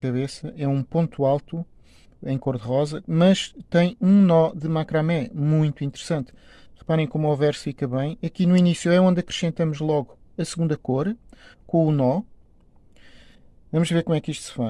cabeça é um ponto alto em cor-de-rosa, mas tem um nó de macramé muito interessante. Reparem como o verso fica bem. Aqui no início é onde acrescentamos logo a segunda cor, com o nó. Vamos ver como é que isto se faz.